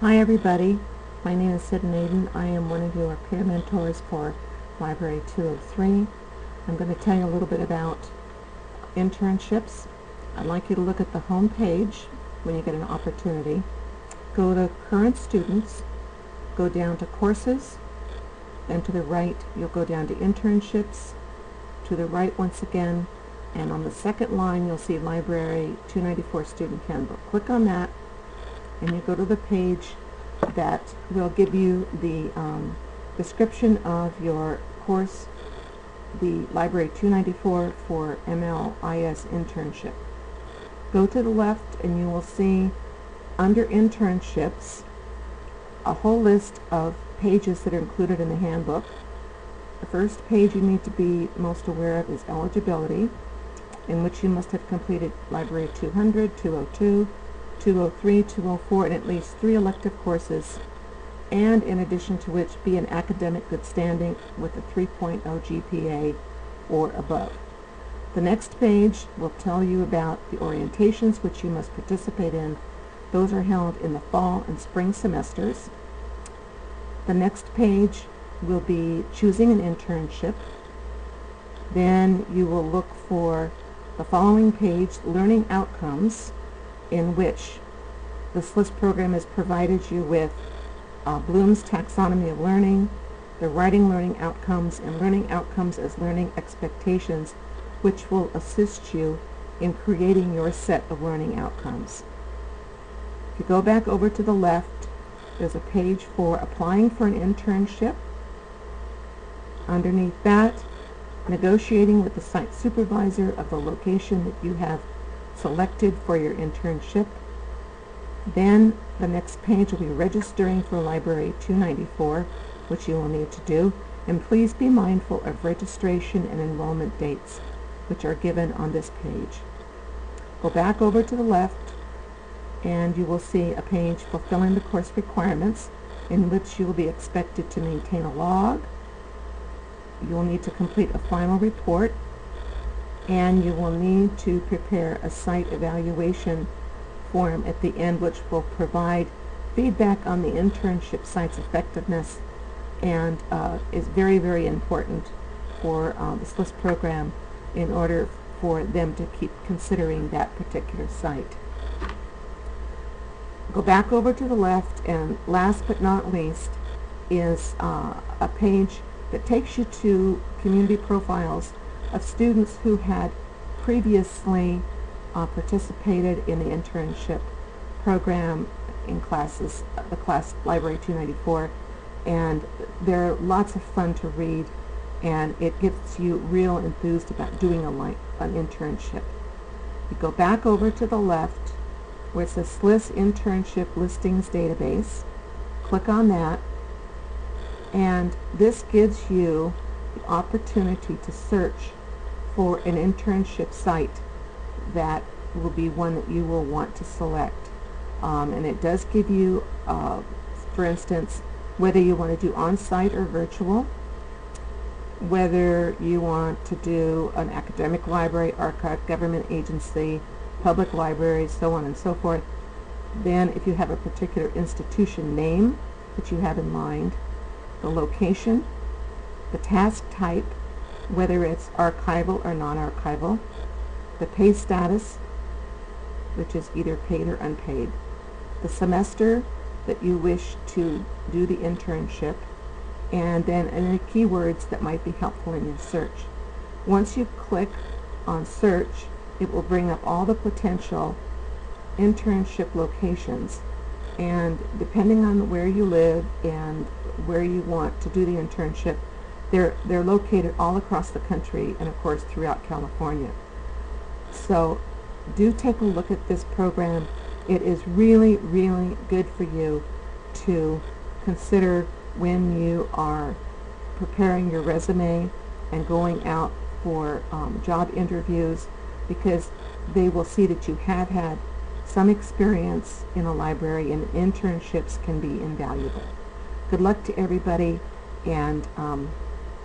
Hi everybody, my name is Sid Naden. I am one of your peer mentors for Library 203. I'm going to tell you a little bit about internships. I'd like you to look at the home page when you get an opportunity. Go to current students, go down to courses, then to the right you'll go down to internships, to the right once again, and on the second line you'll see Library 294 Student Handbook. Click on that and you go to the page that will give you the um, description of your course, the Library 294 for MLIS internship. Go to the left and you will see under internships a whole list of pages that are included in the handbook. The first page you need to be most aware of is eligibility, in which you must have completed Library 200, 202, 203, 204, and at least three elective courses, and in addition to which be in academic good standing with a 3.0 GPA or above. The next page will tell you about the orientations which you must participate in. Those are held in the fall and spring semesters. The next page will be choosing an internship. Then you will look for the following page, learning outcomes in which the SLIS program has provided you with uh, Bloom's Taxonomy of Learning, the Writing Learning Outcomes, and Learning Outcomes as Learning Expectations, which will assist you in creating your set of learning outcomes. If you go back over to the left, there's a page for applying for an internship. Underneath that, negotiating with the site supervisor of the location that you have selected for your internship. Then the next page will be registering for Library 294, which you will need to do. And please be mindful of registration and enrollment dates, which are given on this page. Go back over to the left, and you will see a page fulfilling the course requirements, in which you will be expected to maintain a log. You will need to complete a final report and you will need to prepare a site evaluation form at the end which will provide feedback on the internship site's effectiveness and uh, is very, very important for uh, the SLIS program in order for them to keep considering that particular site. Go back over to the left and last but not least is uh, a page that takes you to community profiles of students who had previously uh, participated in the internship program in classes, the class Library 294, and they're lots of fun to read, and it gets you real enthused about doing a an internship. You go back over to the left where it says SLIS Internship Listings Database. Click on that, and this gives you the opportunity to search for an internship site that will be one that you will want to select. Um, and it does give you, uh, for instance, whether you want to do on-site or virtual, whether you want to do an academic library, archive, government agency, public library, so on and so forth. Then if you have a particular institution name that you have in mind, the location, the task type, whether it's archival or non-archival, the pay status, which is either paid or unpaid, the semester that you wish to do the internship, and then any keywords that might be helpful in your search. Once you click on search, it will bring up all the potential internship locations and depending on where you live and where you want to do the internship, they're, they're located all across the country and of course throughout California. So do take a look at this program. It is really, really good for you to consider when you are preparing your resume and going out for um, job interviews because they will see that you have had some experience in a library and internships can be invaluable. Good luck to everybody and um,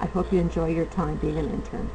I hope you enjoy your time being an intern.